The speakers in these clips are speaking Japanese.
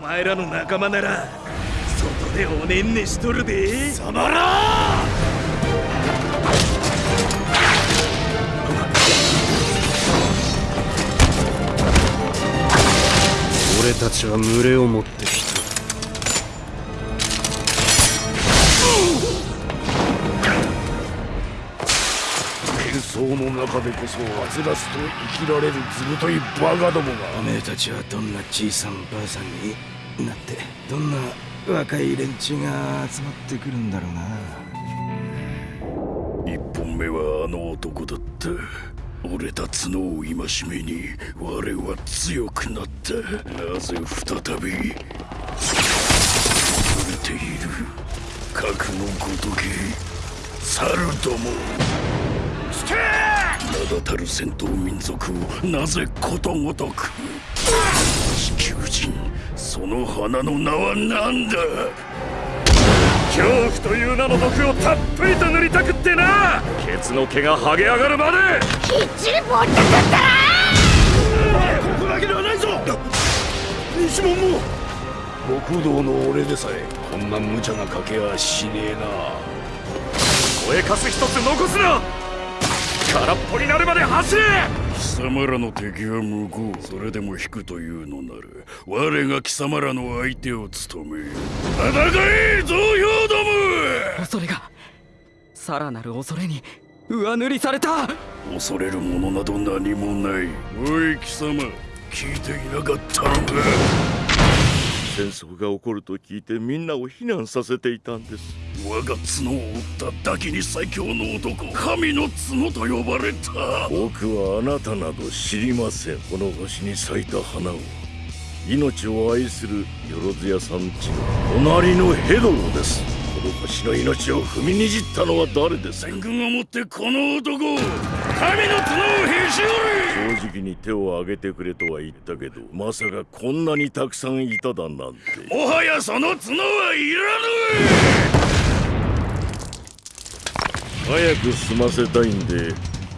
お前らの仲間なら外でおねんねしとるで。貴様ら！俺たちは群れを持ってきた喧騒の中でこそはつらつと生きられるずぶといバカどもが。おめえたちはどんなじいさんばあさんになってどんな若い連中が集まってくるんだろうな。一本目はあの男だった。俺たちの戒めに我は強くなった。なぜ再び溢れている。核のごとき猿ども名だたる戦闘民族をなぜことごとく？地球人その花の名は何だ？恐怖という名の毒をたっぷりと塗りたくってな！ケツの毛が剥げ上がるまで！きっちりぼったくったら！ここだけではないぞ！西門も！極道の俺でさえこんな無茶な賭けはしねえな。声かす一つ残すな空っぽになるまで走れ！貴様らの敵は向こうそれでも引くというのなら我が貴様らの相手を務め戦え増票ども！恐れがさらなる恐れに上塗りされた！恐れるものなど何もない。おい貴様聞いていなかったのか？戦争が起こると聞いてみんなを避難させていたんです我が角を折っただけに最強の男神の角と呼ばれた。僕はあなたなど知りません。この星に咲いた花を。命を愛するよろずやさんちの隣のヘドロです。この星の命を踏みにじったのは誰です戦軍をもってこの男神の角をへし折正直に手を挙げてくれとは言ったけどまさかこんなにたくさんいただなんて。もはやその角はいらぬ早く済ませたいんで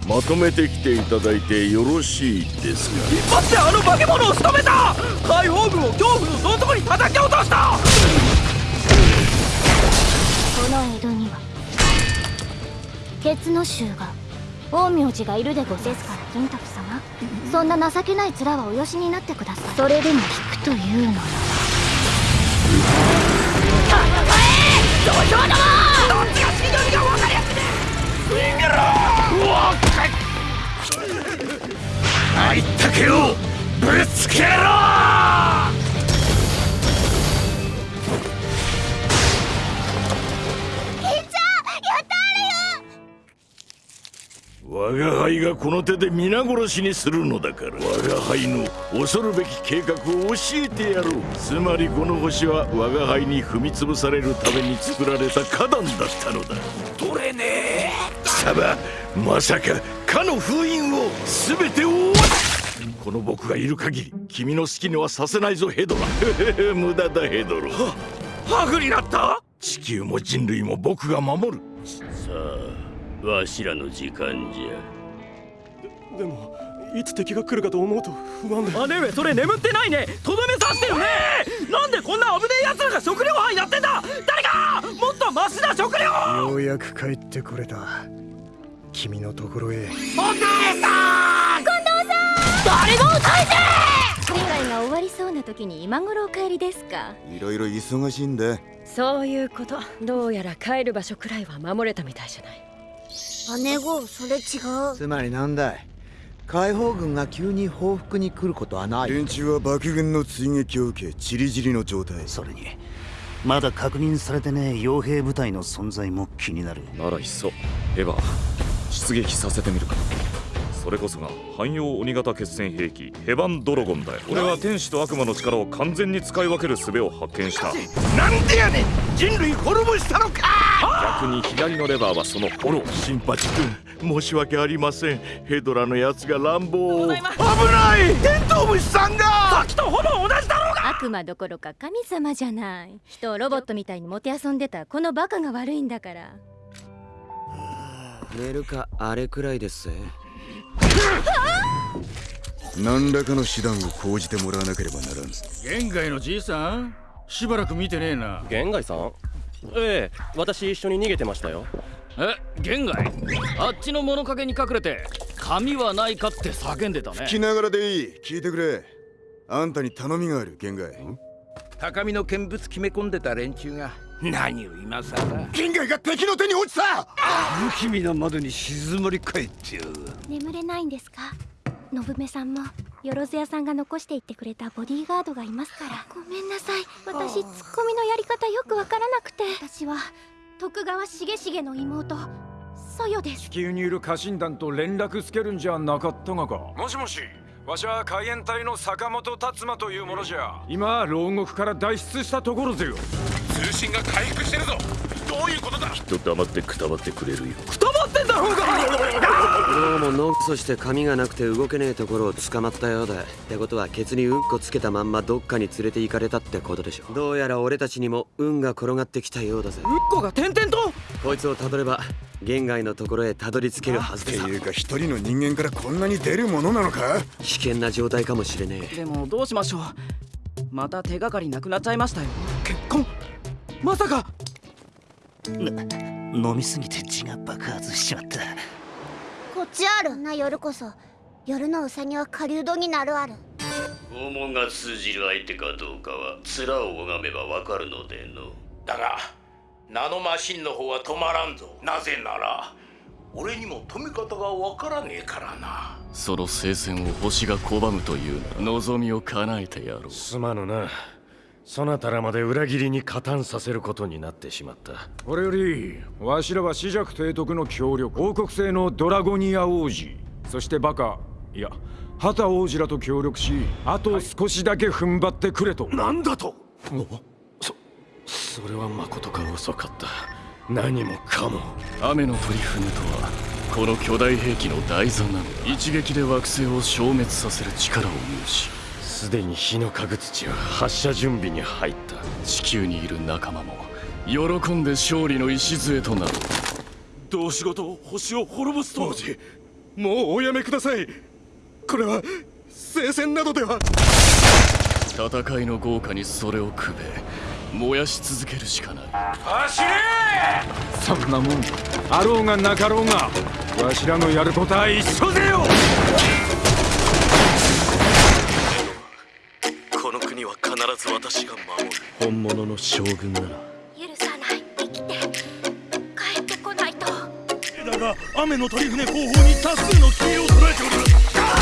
まとめてきていただいてよろしいですか？一発であの化け物を仕留めた！解放軍を恐怖のどん底に叩き落とした！この江戸にはケツの衆が陰陽師がいるでごせすから金時様。そんな情けない面はおよしになってください。それでも引くというのなら土俵どもあいったけをぶつけろ。我が輩がこの手で皆殺しにするのだから。我が輩の恐るべき計画を教えてやろう。つまりこの星は我が輩に踏み潰されるために作られた花壇だったのだ。取れねえ。貴様まさかかの封印を全てをこの僕がいる限り君の好きにはさせないぞヘドラ。無駄だヘドロ。ハグになった？地球も人類も僕が守る。さあわしらの時間じゃ。でもいつ敵が来るかと思うと不安で。姉上それ眠ってないね。とどめさしてるね。なんでこんな危ねえ奴らが食料班やってんだ。誰か！もっとマシな食料ようやく帰ってこれた君のところへ。お母さん！誰も返せ世界が終わりそうな時に今頃お帰りですか？いろいろ忙しいんだそういうこと。どうやら帰る場所くらいは守れたみたいじゃない。姉子それ違う。つまりなんだい？解放軍が急に報復に来ることはない。連中は爆軍の追撃を受けチリジリの状態。それにまだ確認されてねえ傭兵部隊の存在も気になる。ならいっそエヴァ出撃させてみるか。それこそが汎用鬼型決戦兵器ヘバンドロゴンだよ。俺は天使と悪魔の力を完全に使い分ける術を発見した。なんでやねん！人類滅ぼしたのか！逆に左のレバーはそのフォローシンパチ君申し訳ありません。ヘドラのやつが乱暴。を危ない！テントウムシさんが！さっきとほぼ同じだろうが！悪魔どころか神様じゃない。人をロボットみたいにもてあそんでたこのバカが悪いんだから寝るかあれくらいです。ぜ何らかの手段を講じてもらわなければならん。玄外のじいさん？しばらく見てねえな。玄外さん？ええ私一緒に逃げてましたよ。え玄外あっちの物陰に隠れて紙はないかって叫んでたね。聞きながらでいい。聞いてくれ。あんたに頼みがある玄外高みの見物決め込んでた連中が何を今さら玄外が敵の手に落ちた！不気味な窓に静まり返ってよ眠れないんですか？信目さんもよろず屋さんが残していってくれたボディーガードがいますから。ごめんなさい。私ツッコミのやり方よくわからなくて。私は徳川重重の妹。ソヨです。地球にいる家臣団と連絡つけるんじゃなかったがか？もしもしわしは海援隊の坂本達馬というものじゃ。今牢獄から脱出したところぜよ通信が回復してるぞ。どういうことだ？きっと黙ってくたばってくれるよ。くたばってんだろうが！どうもノクソして髪がなくて動けねえところを捕まったようだ。ってことはケツにうんこつけたまんまどっかに連れて行かれたってことでしょどうやら俺たちにも運が転がってきたようだぜ。うんこが点々と？こいつをたどれば玄外のところへたどり着けるはずでっていうか一人の人間からこんなに出るものなのか？危険な状態かもしれねえ。でもどうしましょう。また手がかりなくなっちゃいましたよ。結婚？まさか。飲みすぎて血が爆発しちまった。こっちあるな夜こそ。夜のウサギは狩人になるある。拷問が通じる相手かどうかは面を拝めばわかるのでの。だがナノマシンの方は止まらんぞ。なぜなら俺にも止め方がわからねえからな。その聖戦を星が拒むというなら望みを叶えてやろう。すまぬなそなたらまで裏切りに加担させることになってしまった。これよりわしらは死弱提督の協力王国製のドラゴニア王子。そしてバカ。いや旗王子らと協力しあと少しだけ踏ん張ってくれと、なんだと！そそれは誠か遅かった。何もかも。雨のトリフヌとはこの巨大兵器の台座なのだ。一撃で惑星を消滅させる力を有しすでに火の影土は発射準備に入った。地球にいる仲間も喜んで勝利の礎となる。どうしごと星を滅ぼすと王子もうおやめください。これは聖戦などでは。戦いの豪華にそれをくべ燃やし続けるしかない。走れ！そんなもん。あろうがなかろうがわしらのやることは一緒ぜよ私が守る。本物の将軍なら。許さない。生きて。帰ってこないと。だが雨の鳥船後方に多数の黄色を捉えております